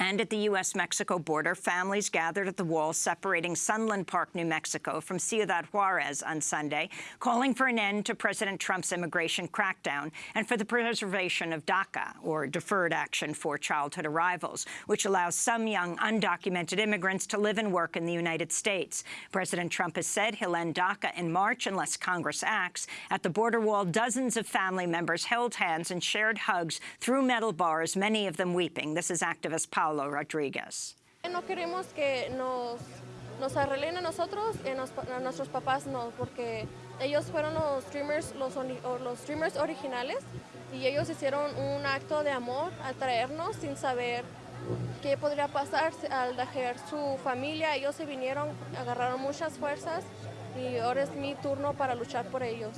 And at the U.S.-Mexico border, families gathered at the wall separating Sunland Park, New Mexico from Ciudad Juarez on Sunday, calling for an end to President Trump's immigration crackdown and for the preservation of DACA, or Deferred Action for Childhood Arrivals, which allows some young undocumented immigrants to live and work in the United States. President Trump has said he'll end DACA in March unless Congress acts. At the border wall, dozens of family members held hands and shared hugs through metal bars, many of them weeping. This is activist Paul No queremos que nos, nos arreglen a nosotros y a nuestros papás no, porque ellos fueron los streamers, los streamers originales y ellos hicieron un acto de amor al traernos sin saber qué podría pasar al dejar su familia. Ellos se vinieron, agarraron muchas fuerzas y ahora es mi turno para luchar por ellos.